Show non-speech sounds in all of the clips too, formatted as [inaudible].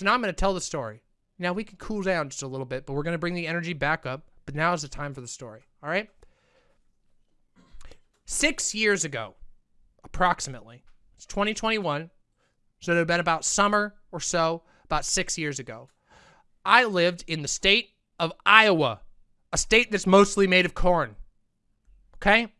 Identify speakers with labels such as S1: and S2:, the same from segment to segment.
S1: So now I'm going to tell the story. Now we can cool down just a little bit, but we're going to bring the energy back up. But now is the time for the story. All right? Six years ago, approximately, it's 2021. So it would have been about summer or so, about six years ago. I lived in the state of Iowa, a state that's mostly made of corn. Okay?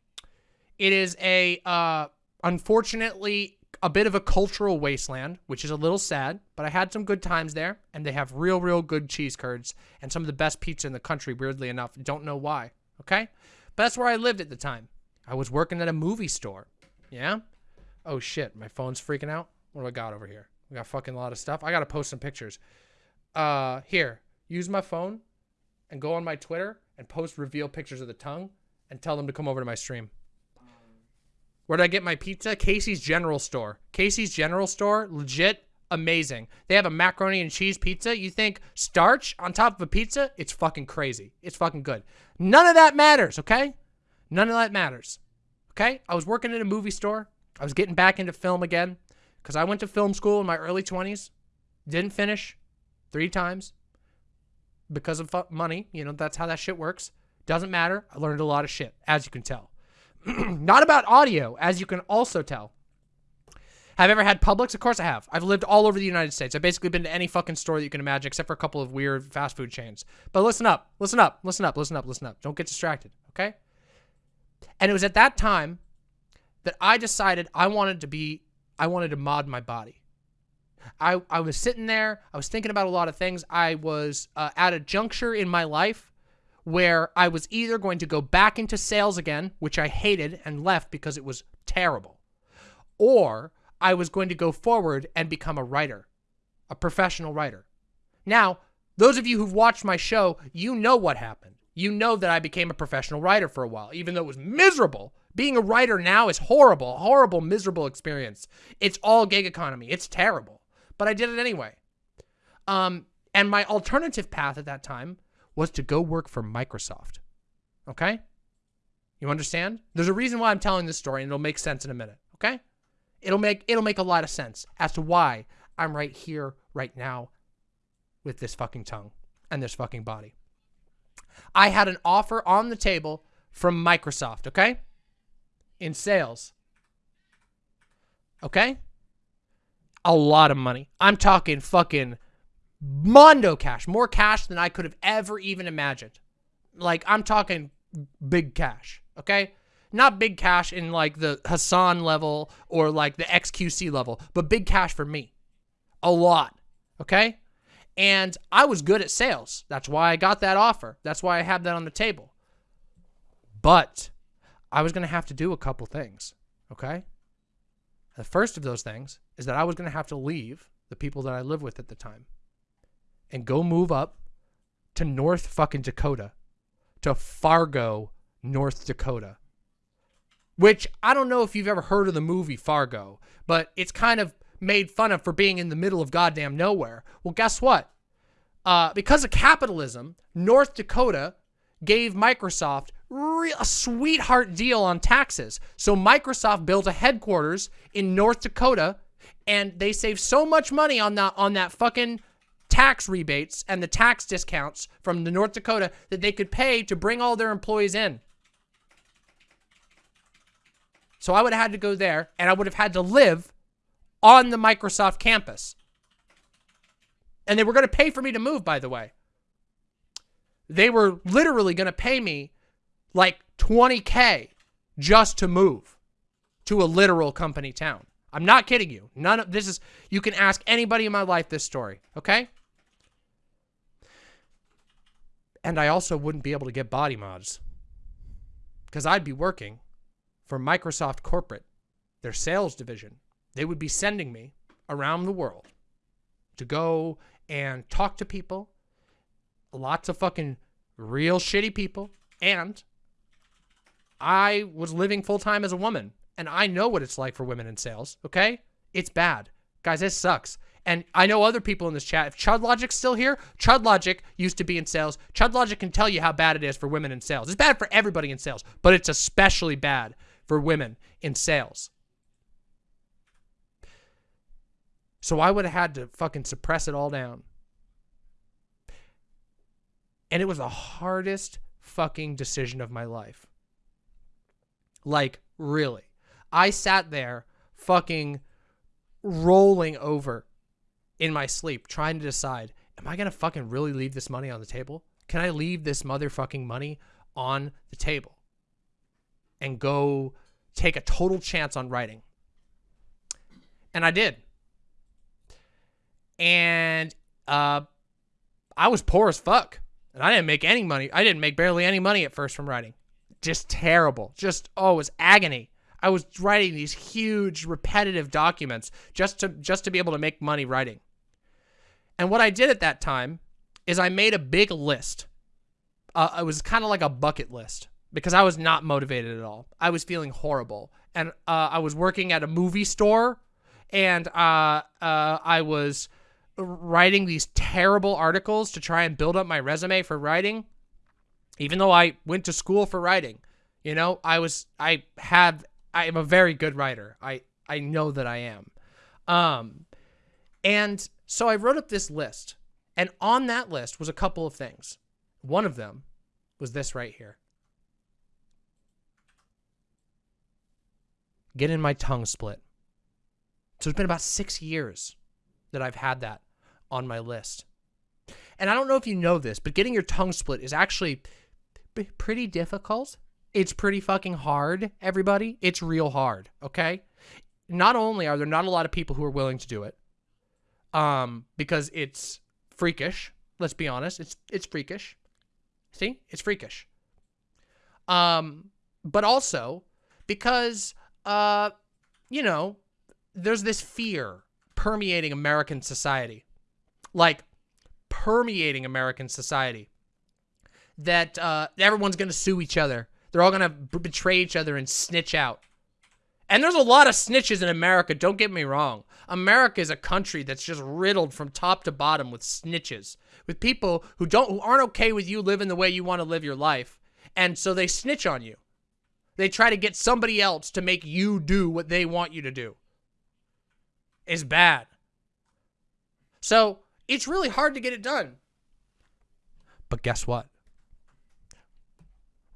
S1: It is a, uh, unfortunately, a bit of a cultural wasteland, which is a little sad, but I had some good times there, and they have real, real good cheese curds and some of the best pizza in the country, weirdly enough. Don't know why, okay? But that's where I lived at the time. I was working at a movie store, yeah? Oh, shit, my phone's freaking out. What do I got over here? We got fucking a lot of stuff. I got to post some pictures. Uh, here, use my phone and go on my Twitter and post reveal pictures of the tongue and tell them to come over to my stream. Where did I get my pizza? Casey's General Store. Casey's General Store, legit amazing. They have a macaroni and cheese pizza. You think starch on top of a pizza? It's fucking crazy. It's fucking good. None of that matters, okay? None of that matters. Okay? I was working at a movie store. I was getting back into film again because I went to film school in my early 20s. Didn't finish three times because of money. You know, that's how that shit works. Doesn't matter. I learned a lot of shit, as you can tell. [clears throat] Not about audio, as you can also tell. Have I ever had Publix? Of course I have. I've lived all over the United States. I've basically been to any fucking store that you can imagine, except for a couple of weird fast food chains. But listen up, listen up, listen up, listen up, listen up. Don't get distracted, okay? And it was at that time that I decided I wanted to be, I wanted to mod my body. I, I was sitting there, I was thinking about a lot of things. I was uh, at a juncture in my life where I was either going to go back into sales again, which I hated and left because it was terrible, or I was going to go forward and become a writer, a professional writer. Now, those of you who've watched my show, you know what happened. You know that I became a professional writer for a while, even though it was miserable. Being a writer now is horrible, horrible, miserable experience. It's all gig economy. It's terrible. But I did it anyway. Um, and my alternative path at that time was to go work for Microsoft. Okay? You understand? There's a reason why I'm telling this story and it'll make sense in a minute, okay? It'll make it'll make a lot of sense as to why I'm right here right now with this fucking tongue and this fucking body. I had an offer on the table from Microsoft, okay? In sales. Okay? A lot of money. I'm talking fucking Mondo cash, more cash than I could have ever even imagined. Like, I'm talking big cash, okay? Not big cash in like the Hasan level or like the XQC level, but big cash for me. A lot, okay? And I was good at sales. That's why I got that offer. That's why I had that on the table. But I was going to have to do a couple things, okay? The first of those things is that I was going to have to leave the people that I live with at the time and go move up to North fucking Dakota, to Fargo, North Dakota. Which I don't know if you've ever heard of the movie Fargo, but it's kind of made fun of for being in the middle of goddamn nowhere. Well, guess what? Uh, because of capitalism, North Dakota gave Microsoft a sweetheart deal on taxes. So Microsoft built a headquarters in North Dakota, and they saved so much money on that on that fucking tax rebates and the tax discounts from the North Dakota that they could pay to bring all their employees in. So I would have had to go there and I would have had to live on the Microsoft campus. And they were going to pay for me to move, by the way. They were literally going to pay me like 20K just to move to a literal company town. I'm not kidding you. None of this is, you can ask anybody in my life this story, okay? And I also wouldn't be able to get body mods because I'd be working for Microsoft Corporate, their sales division. They would be sending me around the world to go and talk to people, lots of fucking real shitty people, and I was living full time as a woman, and I know what it's like for women in sales, okay? It's bad. Guys, this sucks. And I know other people in this chat. If Chud Logic's still here, Chud Logic used to be in sales. Chud Logic can tell you how bad it is for women in sales. It's bad for everybody in sales, but it's especially bad for women in sales. So I would have had to fucking suppress it all down. And it was the hardest fucking decision of my life. Like, really. I sat there fucking rolling over in my sleep trying to decide, am I going to fucking really leave this money on the table? Can I leave this motherfucking money on the table and go take a total chance on writing? And I did. And uh, I was poor as fuck. And I didn't make any money. I didn't make barely any money at first from writing. Just terrible. Just, oh, it was agony. I was writing these huge repetitive documents just to just to be able to make money writing. And what I did at that time is I made a big list. Uh, it was kind of like a bucket list because I was not motivated at all. I was feeling horrible. And uh, I was working at a movie store and uh, uh I was writing these terrible articles to try and build up my resume for writing, even though I went to school for writing. You know, I was, I have, I am a very good writer. I, I know that I am. Um, and so I wrote up this list. And on that list was a couple of things. One of them was this right here. Getting my tongue split. So it's been about six years that I've had that on my list. And I don't know if you know this, but getting your tongue split is actually pretty difficult. It's pretty fucking hard, everybody. It's real hard, okay? Not only are there not a lot of people who are willing to do it, um, because it's freakish. Let's be honest, it's it's freakish. See, it's freakish. Um, but also because uh, you know, there's this fear permeating American society like permeating American society. That uh, everyone's to sue each other. They're all to betray each other and snitch out. And there's a lot of snitches in America, don't get me wrong. America is a country that's just riddled from top to bottom with snitches. With people who don't who aren't okay with you living the way you want to live your life. And so they snitch on you. They try to get somebody else to make you do what they want you to do. It's bad. So it's really hard to get it done. But guess what?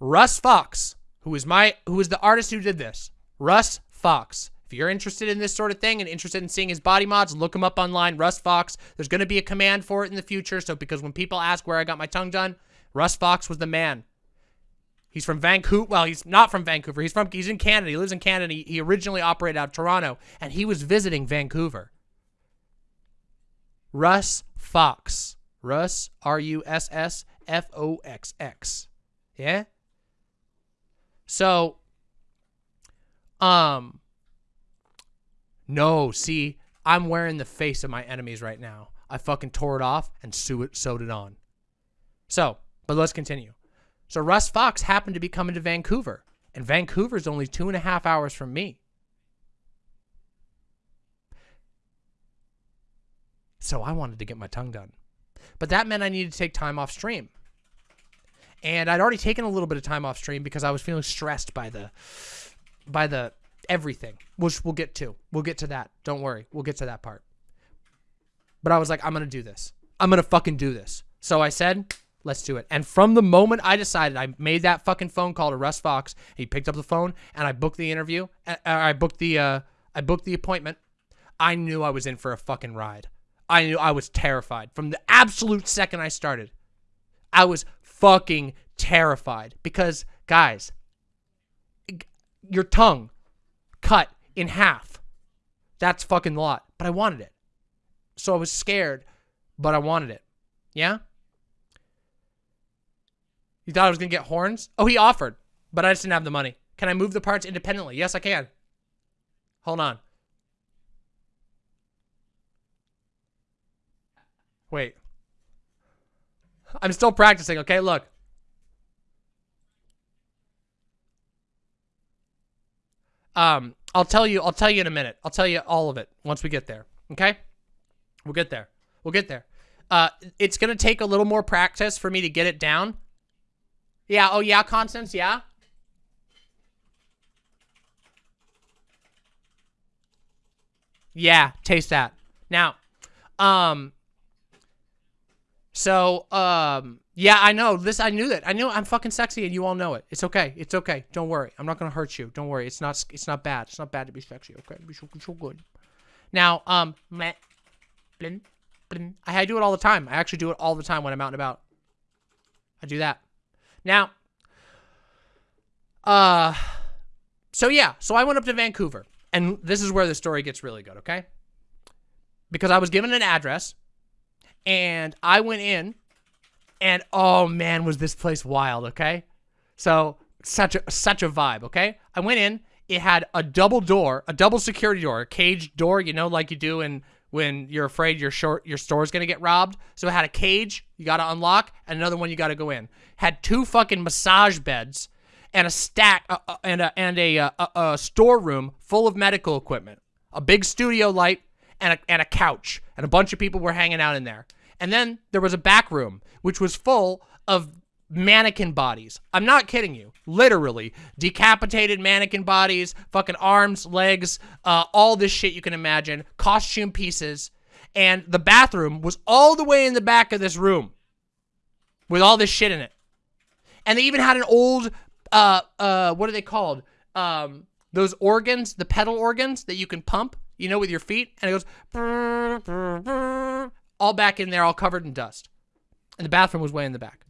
S1: Russ Foxx, who is my who is the artist who did this. Russ Foxx. If you're interested in this sort of thing and interested in seeing his body mods, look him up online. Russ Foxx. There's going to be a command for it in the future. So because when people ask where I got my tongue done, Russ Foxx was the man. He's from Vancouver. Well, he's not from Vancouver. He's from he's in Canada. He lives in Canada. He, he originally operated out of Toronto, and he was visiting Vancouver. Russ Foxx. Russ, R U S S F O X X. Yeah? So, um, no, see, I'm wearing the face of my enemies right now. I fucking tore it off and sewed it on. So, but let's continue. So Russ Foxx happened to be coming to Vancouver, and Vancouver's only two and a half hours from me. So I wanted to get my tongue done. But that meant I needed to take time off stream. And I'd already taken a little bit of time off stream because I was feeling stressed by the by the everything, which we'll get to. We'll get to that. Don't worry. We'll get to that part. But I was like, I'm going to do this. I'm going to fucking do this. So I said, let's do it. And from the moment I decided, I made that fucking phone call to Russ Foxx. He picked up the phone and I booked the interview. I booked the uh, I booked the appointment. I knew I was in for a fucking ride. I knew I was terrified from the absolute second I started. I was fucking terrified because, guys, your tongue cut in half. That's fucking a lot. But I wanted it. So I was scared, but I wanted it. Yeah? You thought I was going to get horns? Oh, he offered, but I just didn't have the money. Can I move the parts independently? Yes, I can. Hold on. Wait. I'm still practicing, okay? Look. Um, I'll tell you, I'll tell you in a minute. I'll tell you all of it once we get there, okay? We'll get there. We'll get there. Uh, it's going to take a little more practice for me to get it down. Yeah, oh yeah, Constance, yeah? Yeah, taste that. Now, um, so um, yeah, I know this. I knew that. I knew I'm fucking sexy, and you all know it. It's okay. It's okay. Don't worry. I'm not gonna hurt you. Don't worry. It's not. It's not bad. It's not bad to be sexy. Okay, be so, so good. Now, um, meh, blin, blin. I do it all the time. I actually do it all the time when I'm out and about. I do that. Now, uh, so yeah, so I went up to Vancouver, and this is where the story gets really good, okay? Because I was given an address, and I went in, and oh man, was this place wild, okay? So such a such a vibe, okay? I went in, it had a double door, a double security door, a cage door, you know, like you do in when you're afraid your short your store's gonna get robbed. So it had a cage you gotta unlock, and another one you gotta go in. Had two fucking massage beds and a stack uh, uh, and a and a, uh, a storeroom full of medical equipment, a big studio light, and a and a couch, and a bunch of people were hanging out in there. And then there was a back room which was full of mannequin bodies. I'm not kidding you. Literally, decapitated mannequin bodies, fucking arms, legs, uh, all this shit you can imagine, costume pieces. And the bathroom was all the way in the back of this room with all this shit in it. And they even had an old uh, uh, what are they called? Um, those organs, the pedal organs that you can pump, you know, with your feet, and it goes all back in there, all covered in dust. And the bathroom was way in the back.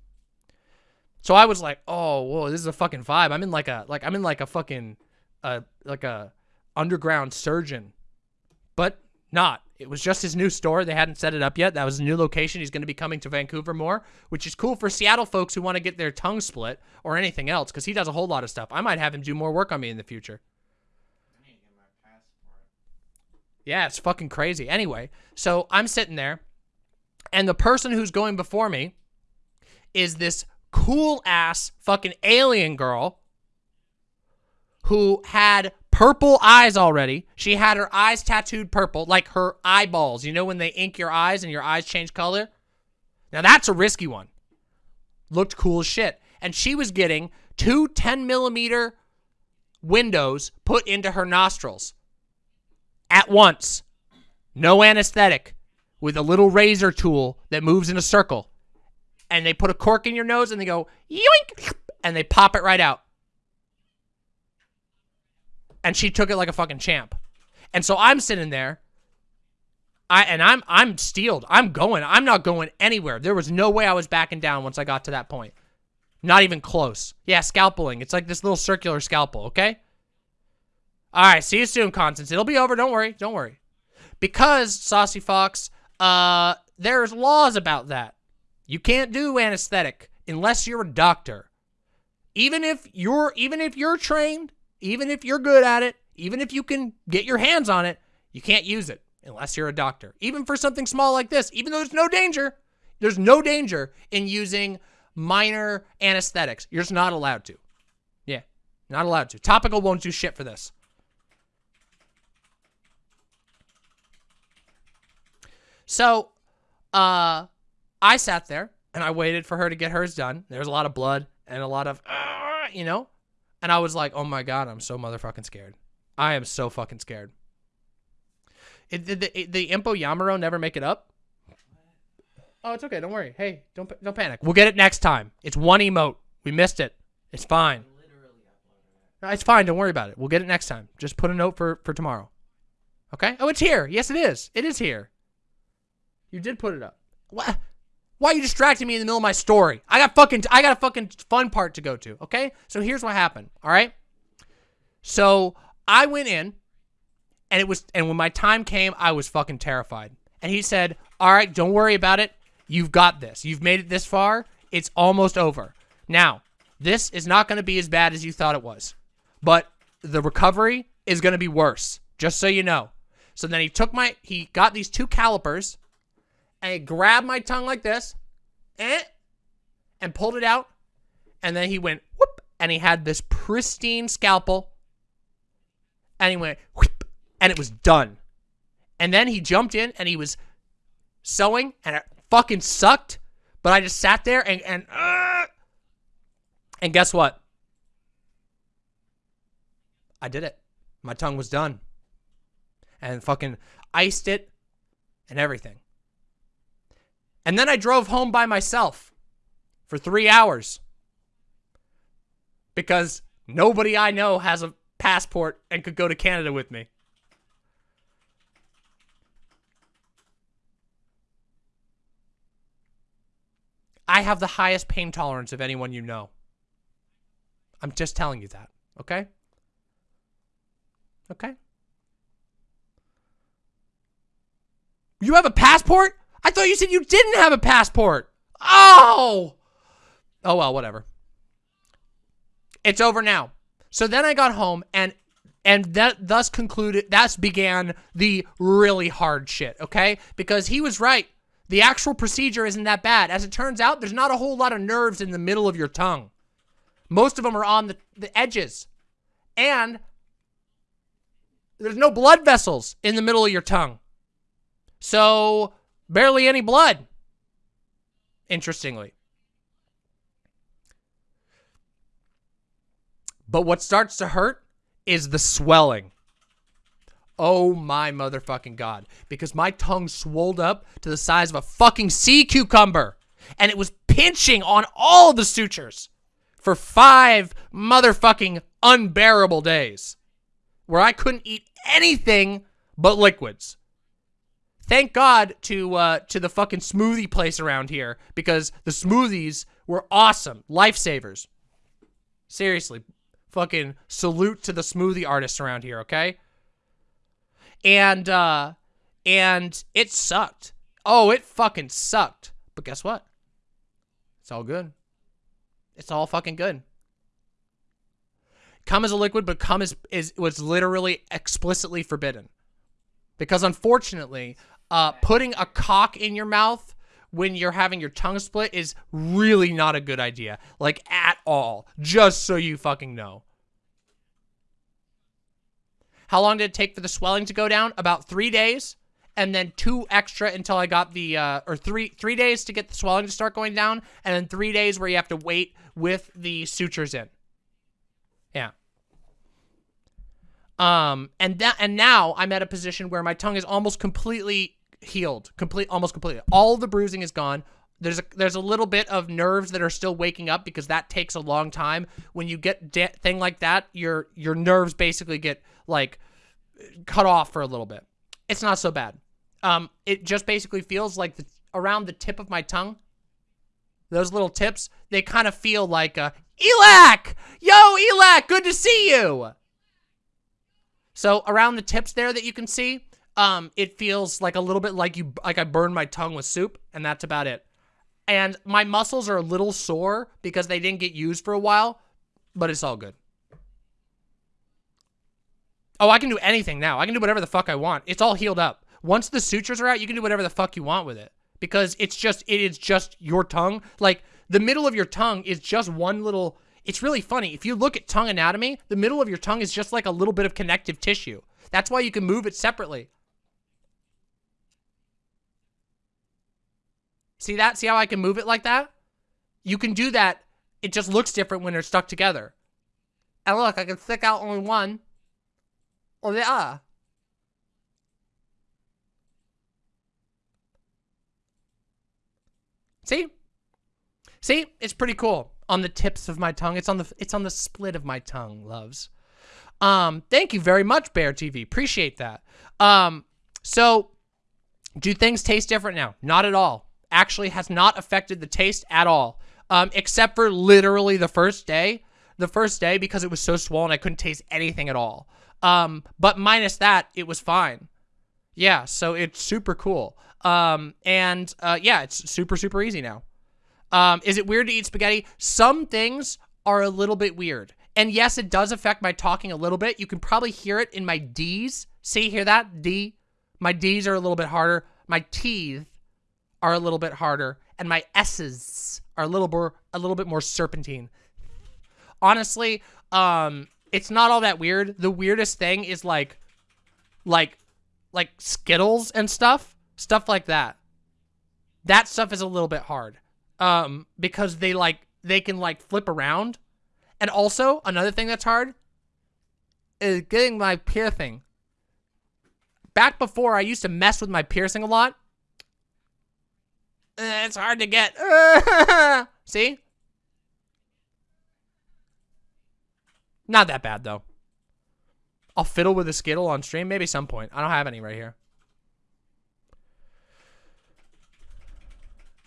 S1: So I was like, oh, whoa, this is a fucking vibe. I'm in like a, like, I'm in like a fucking, uh, like a underground surgeon, but not. It was just his new store. They hadn't set it up yet. That was a new location. He's going to be coming to Vancouver more, which is cool for Seattle folks who want to get their tongue split or anything else because he does a whole lot of stuff. I might have him do more work on me in the future. Yeah, it's fucking crazy. Anyway, so I'm sitting there, and the person who's going before me is this cool ass fucking alien girl who had purple eyes already. She had her eyes tattooed purple, like her eyeballs. You know when they ink your eyes and your eyes change color? Now that's a risky one. Looked cool as shit. And she was getting two 10 millimeter windows put into her nostrils at once. No anesthetic with a little razor tool that moves in a circle. And they put a cork in your nose and they go yoink and they pop it right out and she took it like a fucking champ. And so I'm sitting there, I and I'm I'm steeled. I'm going. I'm not going anywhere. There was no way I was backing down once I got to that point. Not even close. Yeah, scalpeling. It's like this little circular scalpel, okay? All right, see you soon, Constance. It'll be over. Don't worry. Don't worry. Because, Saucy Fox, uh, there's laws about that. You can't do anesthetic unless you're a doctor. Even if you're even if you're trained even if you're good at it, even if you can get your hands on it, you can't use it unless you're a doctor. Even for something small like this, even though there's no danger, there's no danger in using minor anesthetics. You're just not allowed to. Yeah, not allowed to. Topical won't do shit for this. So, uh, I sat there and I waited for her to get hers done. There was a lot of blood and a lot of, uh, you know, and I was like, oh my God, I'm so motherfucking scared. I am so fucking scared. It, did the, the Impo Yamaro never make it up? Oh, it's okay. Don't worry. Hey, don't don't panic. We'll get it next time. It's one emote. We missed it. It's fine. No, it's fine. Don't worry about it. We'll get it next time. Just put a note for for tomorrow. Okay? Oh, it's here. Yes, it is. It is here. You did put it up. What? Why are you distracting me in the middle of my story? I got fucking, I got a fucking fun part to go to, okay? So here's what happened, all right? So I went in, and it was, and when my time came, I was fucking terrified. And he said, all right, don't worry about it. You've got this. You've made it this far. It's almost over. Now, this is not going to be as bad as you thought it was. But the recovery is going to be worse, just so you know. So then he took my, he got these two calipers, and he grabbed my tongue like this, eh, and pulled it out. And then he went whoop, and he had this pristine scalpel. And he went whoop, and it was done. And then he jumped in and he was sewing, and it fucking sucked. But I just sat there and and uh, and guess what? I did it. My tongue was done. And fucking iced it and everything. And then I drove home by myself for three hours because nobody I know has a passport and could go to Canada with me. I have the highest pain tolerance of anyone you know. I'm just telling you that, okay? Okay? You have a passport? I thought you said you didn't have a passport. Oh! Oh, well, whatever. It's over now. So then I got home and and that thus concluded thus began the really hard shit, okay? Because he was right. The actual procedure isn't that bad. As it turns out, there's not a whole lot of nerves in the middle of your tongue. Most of them are on the, the edges. And there's no blood vessels in the middle of your tongue. So, barely any blood. Interestingly. But what starts to hurt is the swelling. Oh my motherfucking god. Because my tongue swolled up to the size of a fucking sea cucumber. And it was pinching on all the sutures for five motherfucking unbearable days. Where I couldn't eat anything but liquids. Thank God to uh, to the fucking smoothie place around here because the smoothies were awesome. Lifesavers. Seriously. Fucking salute to the smoothie artists around here, okay? And, uh, and it sucked. Oh, it fucking sucked. But guess what? It's all good. It's all fucking good. Come as a liquid, but come is, is was literally explicitly forbidden. Because unfortunately, uh, putting a cock in your mouth when you're having your tongue split is really not a good idea. Like, at all. Just so you fucking know. How long did it take for the swelling to go down? About three days. And then two extra until I got the, uh, or three, three days to get the swelling to start going down. And then three days where you have to wait with the sutures in. Yeah. Um, and that, and now I'm at a position where my tongue is almost completely healed, complete, almost completely. All the bruising is gone. There's a there's a little bit of nerves that are still waking up because that takes a long time. When you get thing like that, your your nerves basically get like cut off for a little bit. It's not so bad. Um, it just basically feels like the, around the tip of my tongue. Those little tips, they kind of feel like a Elac! Yo, Elac, good to see you! So around the tips there that you can see, um, it feels like a little bit like you like I burned my tongue with soup, and that's about it. And my muscles are a little sore because they didn't get used for a while, but it's all good. Oh, I can do anything now. I can do whatever the fuck I want. It's all healed up. Once the sutures are out, you can do whatever the fuck you want with it. Because it's just, it is just your tongue. Like, the middle of your tongue is just one little, it's really funny. If you look at tongue anatomy, the middle of your tongue is just like a little bit of connective tissue. That's why you can move it separately. See that? See how I can move it like that? You can do that. It just looks different when they're stuck together. And look, I can stick out only one or the other. See? See? It's pretty cool. On the tips of my tongue. It's on the it's on the split of my tongue, loves. Um, thank you very much, Bear TV. Appreciate that. Um, so do things taste different now? Not at all actually has not affected the taste at all. Um, except for literally the first day. The first day, because it was so swollen, I couldn't taste anything at all. Um, but minus that, it was fine. Yeah, so it's super cool. Um, and uh, yeah, it's super, super easy now. Um, is it weird to eat spaghetti? Some things are a little bit weird. And yes, it does affect my talking a little bit. You can probably hear it in my D's. See, hear that? D. My D's are a little bit harder. My teeth are a little bit harder, and my S's are a little more a little bit more serpentine. Honestly, um, it's not all that weird. The weirdest thing is like, like, like Skittles and stuff, stuff like that. That stuff is a little bit hard, um, because they like they can like flip around, and also another thing that's hard is getting my piercing. Back before, I used to mess with my piercing a lot Uh, it's hard to get. [laughs] See? Not that bad though. I'll fiddle with a Skittle on stream, maybe some point. I don't have any right here.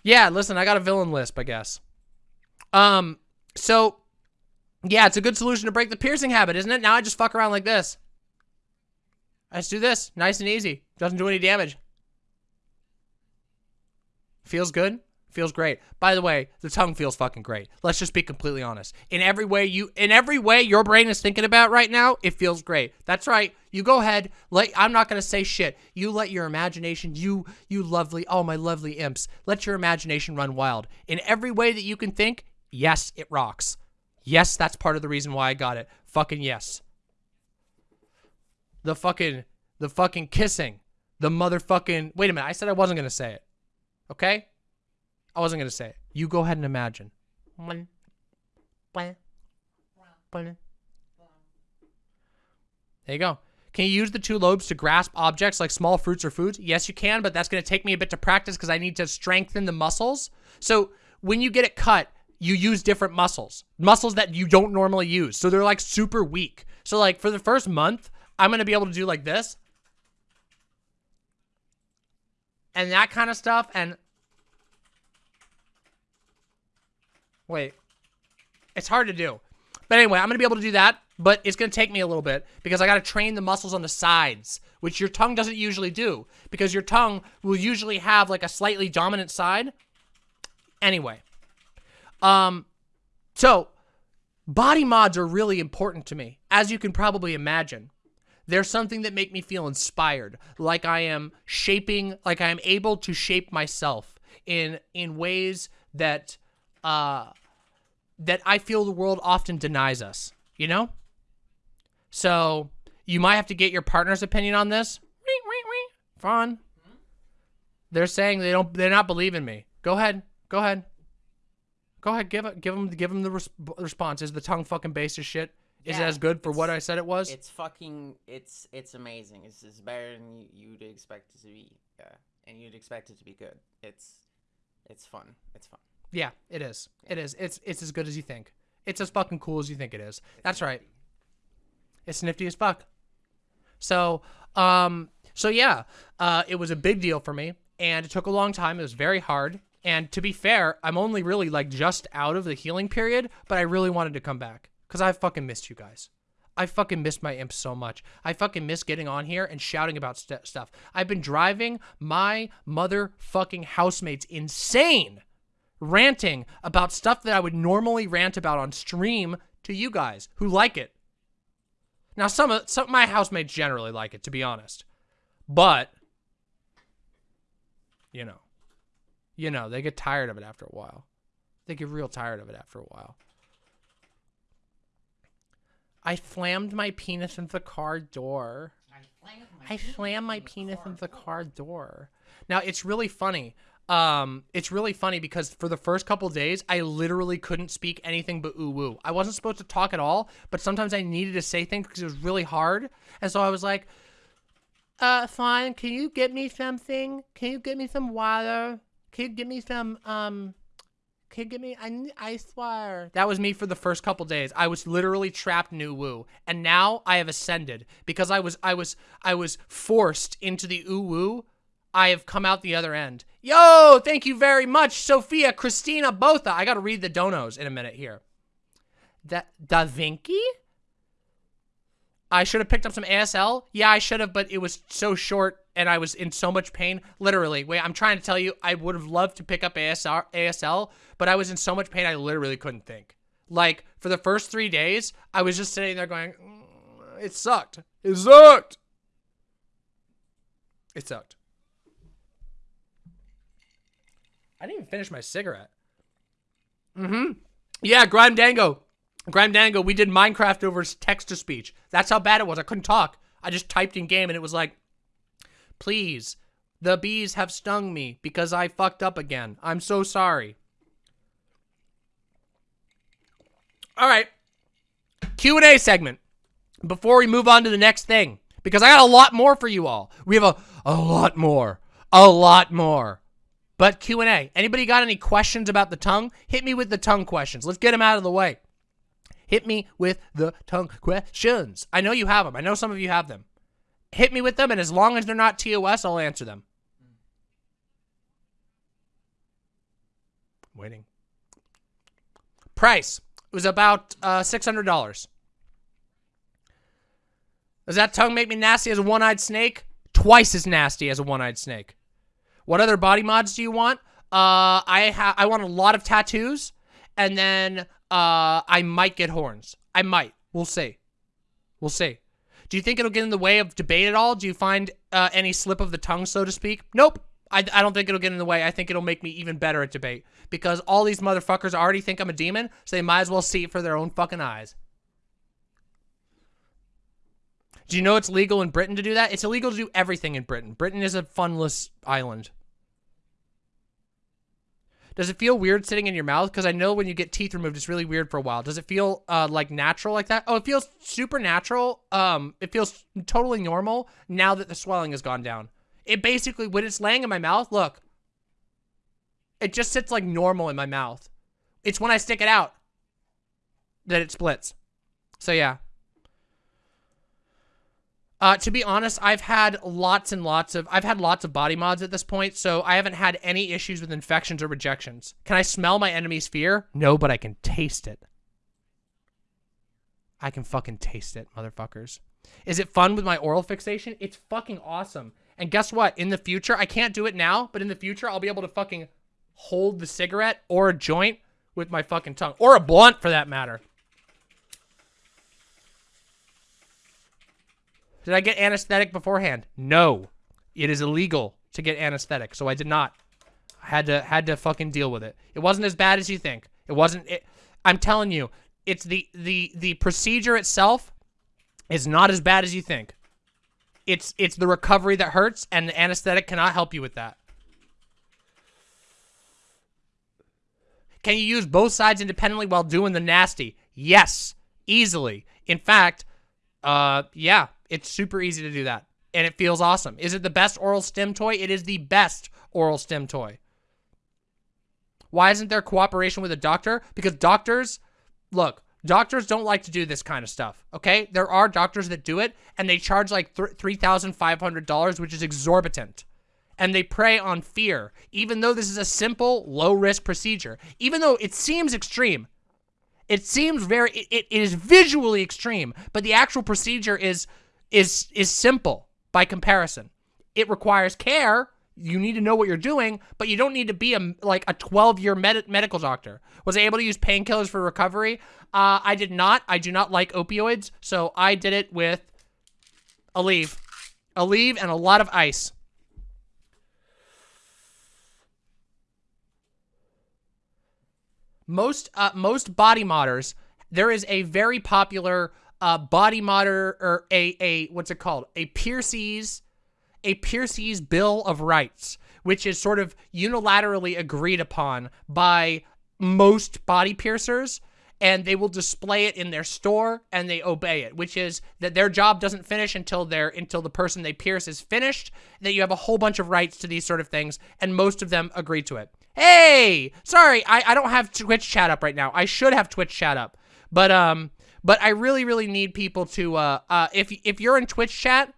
S1: Yeah, listen, I got a villain lisp, I guess. Um, so yeah, it's a good solution to break the piercing habit, isn't it? Now I just fuck around like this. I just do this, nice and easy. Doesn't do any damage. Feels good. Feels great. By the way, the tongue feels fucking great. Let's just be completely honest. In every way you in every way your brain is thinking about right now, it feels great. That's right. You go ahead. Let I'm not going to say shit. You let your imagination, you you lovely, oh my lovely imps. Let your imagination run wild. In every way that you can think, yes, it rocks. Yes, that's part of the reason why I got it. Fucking yes. The fucking the fucking kissing. The motherfucking Wait a minute. I said I wasn't going to say it. Okay? I wasn't going to say it. You go ahead and imagine. There you go. Can you use the two lobes to grasp objects like small fruits or foods? Yes, you can, but that's going to take me a bit to practice because I need to strengthen the muscles. So when you get it cut, you use different muscles, muscles that you don't normally use. So they're like super weak. So like for the first month, I'm going to be able to do like this and that kind of stuff. And wait, it's hard to do. But anyway, I'm going to be able to do that, but it's going to take me a little bit because I got to train the muscles on the sides, which your tongue doesn't usually do because your tongue will usually have like a slightly dominant side. Anyway, um, so body mods are really important to me, as you can probably imagine. There's something that make me feel inspired, like I am shaping, like I am able to shape myself in in ways that uh that I feel the world often denies us, you know? So, you might have to get your partner's opinion on this. Fun. They're saying they don't they're not believing me. Go ahead. Go ahead. Go ahead, give it, give them, give them the res response. Is the tongue fucking base as shit? Is
S2: Yeah,
S1: it as good for what I said it was?
S2: It's fucking. It's it's amazing. It's, it's better than you, you'd expect it to be. Yeah, and you'd expect it to be good. It's it's fun. It's fun.
S1: Yeah, it is. It is. It's it's as good as you think. It's as fucking cool as you think it is. That's right. It's nifty as fuck. So, um, so yeah, uh, it was a big deal for me, and it took a long time. It was very hard. And to be fair, I'm only really like just out of the healing period, but I really wanted to come back because I fucking missed you guys. I fucking missed my imps so much. I fucking miss getting on here and shouting about st stuff. I've been driving my motherfucking housemates insane ranting about stuff that I would normally rant about on stream to you guys who like it. Now, some of some of my housemates generally like it, to be honest, but you know, you know, they get tired of it after a while. They get real tired of it after a while. I slammed my penis into the car door. I slammed my penis into the car door. Now it's really funny. Um, it's really funny because for the first couple days, I literally couldn't speak anything but ooh woo. I wasn't supposed to talk at all, but sometimes I needed to say things because it was really hard. And so I was like, uh, fine, can you get me something? Can you get me some water? Can you get me some, um, you get me, I, I swear. That was me for the first couple days. I was literally trapped new woo. And now I have ascended because I was, I was, I was forced into the ooh woo. I have come out the other end. Yo, thank you very much, Sophia, Christina, Botha. I got to read the donos in a minute here. Da, da Vinci? I should have picked up some ASL. Yeah, I should have, but it was so short and I was in so much pain. Literally, wait, I'm trying to tell you, I would have loved to pick up ASR, ASL, but I was in so much pain I literally couldn't think. Like, for the first three days, I was just sitting there going, "Mm, it sucked. It sucked. It sucked. I didn't even finish my cigarette. Mm-hmm. Yeah, Grime Dango. Grime Dango, we did Minecraft over text to speech. That's how bad it was. I couldn't talk. I just typed in game and it was like, please, the bees have stung me because I fucked up again. I'm so sorry. All right. Q&A segment before we move on to the next thing because I got a lot more for you all. We have a, a lot more. A lot more. But Q&A. Anybody got any questions about the tongue? Hit me with the tongue questions. Let's get them out of the way. Hit me with the tongue questions. I know you have them. I know some of you have them. Hit me with them, and as long as they're not TOS, I'll answer them. Waiting. Price it was about uh, $600. Does that tongue make me nasty as a one-eyed snake? Twice as nasty as a one-eyed snake. What other body mods do you want? Uh, I ha I want a lot of tattoos, and then uh, I might get horns. I might. We'll see. We'll see. Do you think it'll get in the way of debate at all? Do you find uh, any slip of the tongue, so to speak? Nope. I, I don't think it'll get in the way. I think it'll make me even better at debate because all these motherfuckers already think I'm a demon, so they might as well see it for their own fucking eyes. Do you know it's legal in Britain to do that? It's illegal to do everything in Britain. Britain is a funless island. Does it feel weird sitting in your mouth? Because I know when you get teeth removed, it's really weird for a while. Does it feel uh, like natural like that? Oh, it feels super natural. Um, it feels totally normal now that the swelling has gone down. It basically, when it's laying in my mouth, look. It just sits like normal in my mouth. It's when I stick it out that it splits. So yeah. Uh, to be honest, I've had lots and lots of, I've had lots of body mods at this point, so I haven't had any issues with infections or rejections. Can I smell my enemy's fear? No, but I can taste it. I can fucking taste it, motherfuckers. Is it fun with my oral fixation? It's fucking awesome. And guess what? In the future, I can't do it now, but in the future, I'll be able to fucking hold the cigarette or a joint with my fucking tongue. Or a blunt, for that matter. Did I get anesthetic beforehand? No. It is illegal to get anesthetic, so I did not. I had to had to fucking deal with it. It wasn't as bad as you think. It wasn't it, I'm telling you, it's the the the procedure itself is not as bad as you think. It's it's the recovery that hurts, and the anesthetic cannot help you with that. Can you use both sides independently while doing the nasty? Yes, easily. In fact, uh, yeah, it's super easy to do that. And it feels awesome. Is it the best oral stim toy? It is the best oral stim toy. Why isn't there cooperation with a doctor? Because doctors, look, Doctors don't like to do this kind of stuff, okay? There are doctors that do it, and they charge like $3,500, which is exorbitant. And they prey on fear, even though this is a simple, low-risk procedure. Even though it seems extreme. It seems very, it, it is visually extreme, but the actual procedure is, is, is simple by comparison. It requires care, you need to know what you're doing, but you don't need to be a like a 12 year med medical doctor. Was I able to use painkillers for recovery? Uh, I did not. I do not like opioids, so I did it with Aleve, a leave, and a lot of ice. Most uh, most body modders, there is a very popular uh, body modder or a a what's it called? A Piercee's a Piercee's Bill of Rights, which is sort of unilaterally agreed upon by most body piercers and they will display it in their store and they obey it, which is that their job doesn't finish until they're until the person they pierce is finished, that you have a whole bunch of rights to these sort of things, and most of them agree to it. Hey, sorry, I, I don't have Twitch chat up right now. I should have Twitch chat up. But um but I really, really need people to uh uh if if you're in Twitch chat,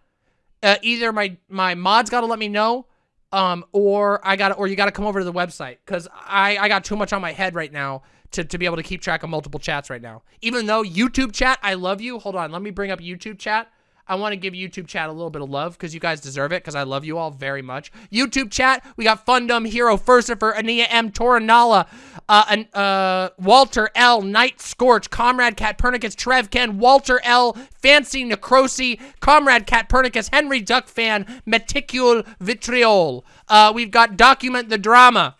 S1: uh, either my my mods got to let me know, um, or I got or you got to come over to the website because I I got too much on my head right now to to be able to keep track of multiple chats right now. Even though YouTube chat, I love you. Hold on, let me bring up YouTube chat. I want to give YouTube chat a little bit of love because you guys deserve it because I love you all very much. YouTube chat, we got Fundum, Hero, Furcifer, Ania M, Toranala, uh, uh, Walter L, Night Scorch, Comrade Cat Pernicus, Trev Ken, Walter L, Fancy Necrosi, Comrade Cat Pernicus, Henry Duck Fan, Meticule Vitriol. Uh, we've got Document the Drama.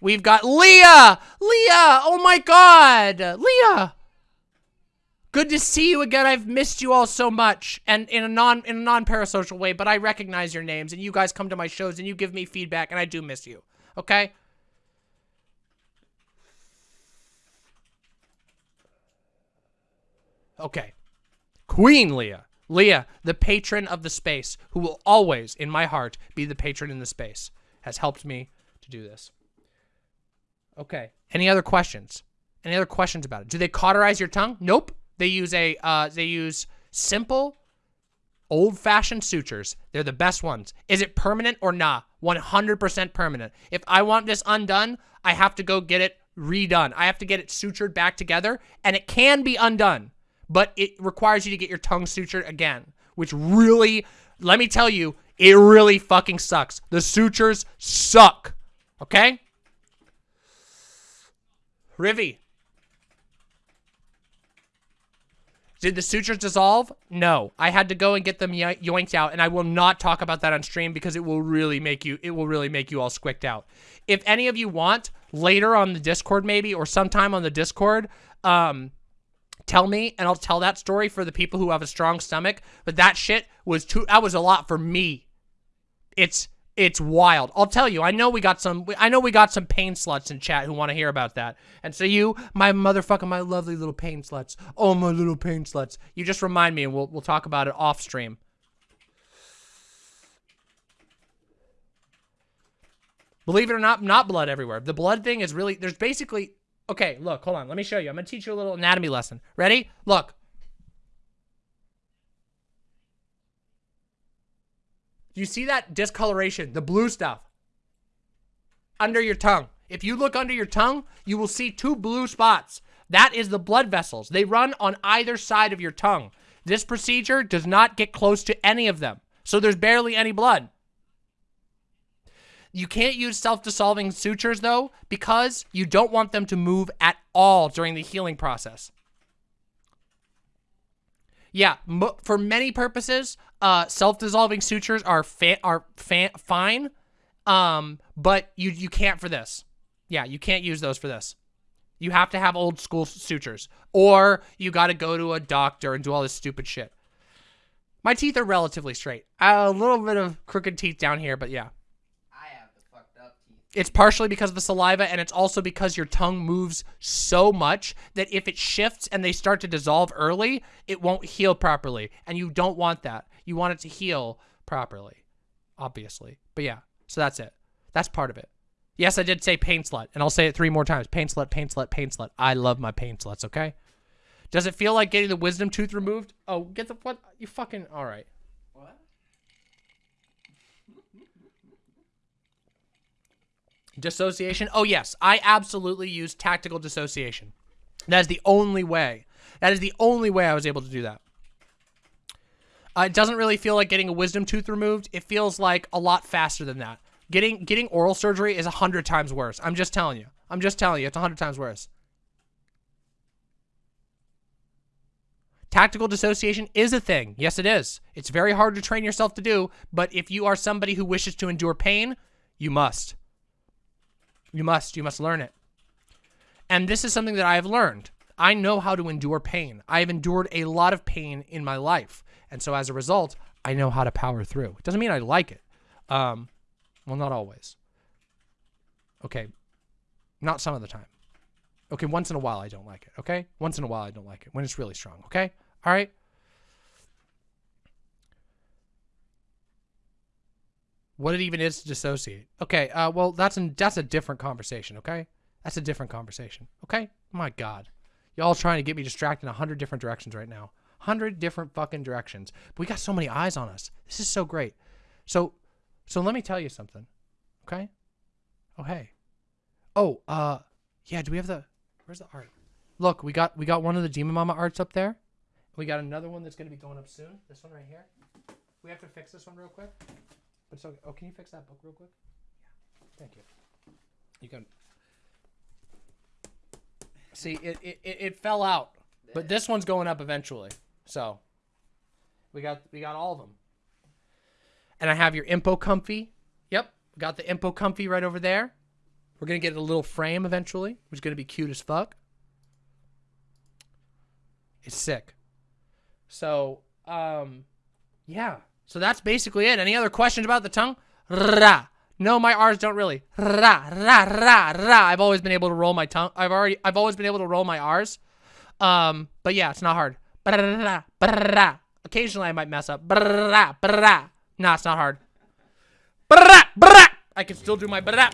S1: We've got Leah! Leah! Oh my god! Leah! Good to see you again. I've missed you all so much, and in a non in a non parasocial way. But I recognize your names, and you guys come to my shows, and you give me feedback, and I do miss you. Okay. Okay. Queen Leah. Leah, the patron of the space, who will always, in my heart, be the patron in the space, has helped me to do this. Okay. Any other questions? Any other questions about it? Do they cauterize your tongue? Nope. They use a uh, they use simple, old-fashioned sutures. They're the best ones. Is it permanent or not? Nah? 100% permanent. If I want this undone, I have to go get it redone. I have to get it sutured back together, and it can be undone but it requires you to get your tongue sutured again, which really, let me tell you, it really fucking sucks. The sutures suck. Okay? Rivy. Did the sutures dissolve? No. I had to go and get them yoinked out, and I will not talk about that on stream because it will really make you it will really make you all squicked out. If any of you want, later on the Discord maybe, or sometime on the Discord, um, tell me and I'll tell that story for the people who have a strong stomach. But that shit was too, that was a lot for me. It's, it's wild. I'll tell you, I know we got some, I know we got some pain sluts in chat who want to hear about that. And so you, my motherfucking, my lovely little pain sluts. Oh, my little pain sluts. You just remind me and we'll, we'll talk about it off stream. Believe it or not, not blood everywhere. The blood thing is really, there's basically, Okay, look, hold on. Let me show you. I'm to teach you a little anatomy lesson. Ready? Look. You see that discoloration, the blue stuff? Under your tongue. If you look under your tongue, you will see two blue spots. That is the blood vessels. They run on either side of your tongue. This procedure does not get close to any of them. So there's barely any blood. You can't use self-dissolving sutures, though, because you don't want them to move at all during the healing process. Yeah, for many purposes, uh, self-dissolving sutures are are fine, um, but you you can't for this. Yeah, you can't use those for this. You have to have old school sutures, or you got to go to a doctor and do all this stupid shit. My teeth are relatively straight. A little bit of crooked teeth down here, but yeah. It's partially because of the saliva, and it's also because your tongue moves so much that if it shifts and they start to dissolve early, it won't heal properly. And you don't want that. You want it to heal properly, obviously. But yeah, so that's it. That's part of it. Yes, I did say pain slut, and I'll say it three more times. Pain slut, pain slut, pain slut. I love my pain sluts, okay? Does it feel like getting the wisdom tooth removed? Oh, get the, what? You fucking, all right. Dissociation? Oh, yes. I absolutely use tactical dissociation. That is the only way. That is the only way I was able to do that. Uh, it doesn't really feel like getting a wisdom tooth removed. It feels like a lot faster than that. Getting getting oral surgery is a hundred times worse. I'm just telling you. I'm just telling you. It's a hundred times worse. Tactical dissociation is a thing. Yes, it is. It's very hard to train yourself to do, but if you are somebody who wishes to endure pain, you must. You must. You must learn it. And this is something that I have learned. I know how to endure pain. I have endured a lot of pain in my life. And so as a result, I know how to power through. It doesn't mean I like it. Um, well, not always. Okay. Not some of the time. Okay, once in a while I don't like it, okay? Once in a while I don't like it, when it's really strong, okay? All right? What it even is to dissociate. Okay, uh, well, that's, an, that's a different conversation, okay? That's a different conversation, okay? My God. Y'all trying to get me distracted in a hundred different directions right now. Hundred different fucking directions. But we got so many eyes on us. This is so great. So, so let me tell you something, okay? Oh, hey. Oh, uh, yeah, do we have the, where's the art? Look, we got, we got one of the Demon Mama arts up there. We got another one that's going to be going up soon. This one right here. We have to fix this one real quick. But so, oh, can you fix that book real quick? Yeah. Thank you. You can. See, it, it, it fell out, but this one's going up eventually. So, we got we got all of them. And I have your Impo Comfy. Yep, got the Impo Comfy right over there. We're gonna get a little frame eventually, which is gonna be cute as fuck. It's sick. So, um, yeah. So that's basically it. Any other questions about the tongue? Ra. No, my R's don't really. Ra, ra, ra, ra. I've always been able to roll my tongue. I've already, I've always been able to roll my R's. Um, but yeah, it's not hard. Ra, ra, occasionally I might mess up. Brrrah, brrrah. Nah, it's not hard. Brrrah, brrrah. I can still do my brrrah.